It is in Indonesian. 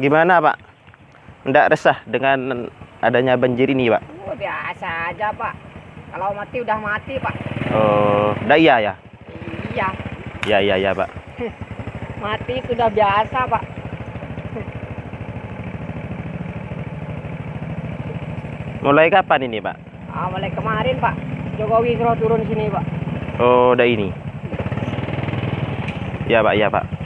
Gimana Pak? Tidak resah dengan adanya banjir ini Pak? Oh, biasa aja Pak. Kalau mati udah mati Pak. Oh, dah iya ya? Iya, Ya ya ya Pak. mati sudah biasa Pak. Mulai kapan ini Pak? Ah, mulai kemarin Pak. Jokowi suruh turun sini Pak. Oh, dah ini. Ya Pak, ya Pak.